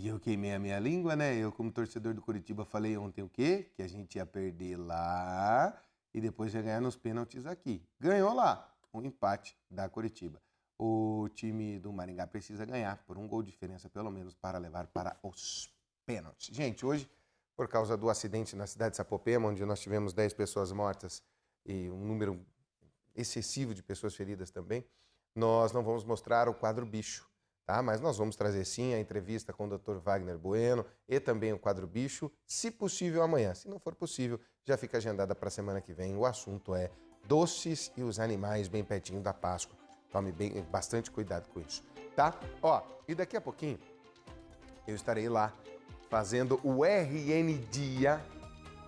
E eu queimei a minha língua, né? Eu, como torcedor do Curitiba, falei ontem o quê? Que a gente ia perder lá e depois ia ganhar nos pênaltis aqui. Ganhou lá, um empate da Curitiba. O time do Maringá precisa ganhar por um gol de diferença, pelo menos, para levar para os pênaltis. Gente, hoje, por causa do acidente na cidade de Sapopema, onde nós tivemos 10 pessoas mortas e um número excessivo de pessoas feridas também, nós não vamos mostrar o quadro bicho tá? Mas nós vamos trazer sim a entrevista com o Dr. Wagner Bueno e também o quadro bicho, se possível amanhã. Se não for possível, já fica agendada para a semana que vem. O assunto é doces e os animais bem pertinho da Páscoa. Tome bem, bastante cuidado com isso, tá? Ó, e daqui a pouquinho eu estarei lá fazendo o RN Dia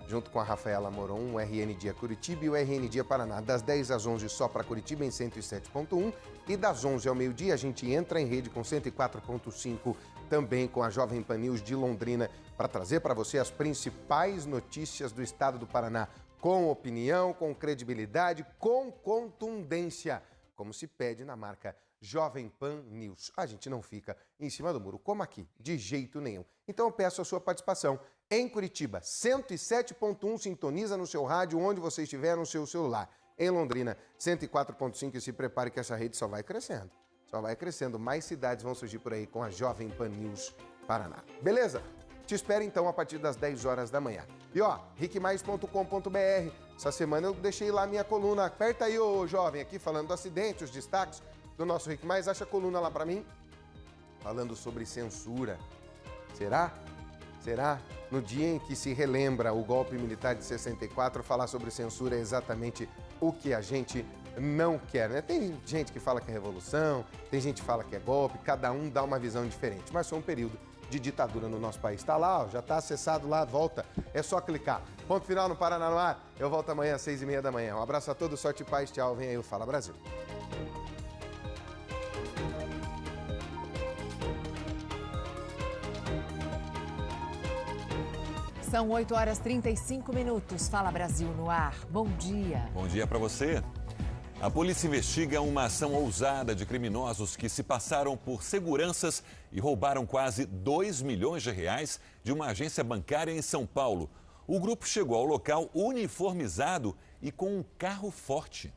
junto com a Rafaela Moron, o RN Dia Curitiba e o RN Dia Paraná, das 10 às 11 só para Curitiba em 107.1 e das 11 ao meio-dia a gente entra em rede com 104.5 também com a Jovem Pan News de Londrina para trazer para você as principais notícias do estado do Paraná com opinião, com credibilidade, com contundência, como se pede na marca Jovem Pan News. A gente não fica em cima do muro, como aqui, de jeito nenhum. Então eu peço a sua participação em Curitiba, 107.1 sintoniza no seu rádio onde você estiver no seu celular. Em Londrina, 104.5 e se prepare que essa rede só vai crescendo. Só vai crescendo, mais cidades vão surgir por aí com a Jovem Pan News Paraná. Beleza? Te espero então a partir das 10 horas da manhã. E ó, riquemais.com.br. Essa semana eu deixei lá minha coluna. Aperta aí, ô jovem, aqui falando do acidente, os destaques do nosso Rick Mais. Acha a coluna lá para mim? Falando sobre censura. Será? Será? No dia em que se relembra o golpe militar de 64, falar sobre censura é exatamente o que a gente não quer. Né? Tem gente que fala que é revolução, tem gente que fala que é golpe, cada um dá uma visão diferente. Mas foi um período de ditadura no nosso país. Está lá, ó, já está acessado lá, volta. É só clicar. Ponto final no Paraná no ar. Eu volto amanhã às seis e meia da manhã. Um abraço a todos, sorte e paz. Tchau. Vem aí o Fala Brasil. São 8 horas 35 minutos. Fala Brasil no ar. Bom dia. Bom dia para você. A polícia investiga uma ação ousada de criminosos que se passaram por seguranças e roubaram quase 2 milhões de reais de uma agência bancária em São Paulo. O grupo chegou ao local uniformizado e com um carro forte.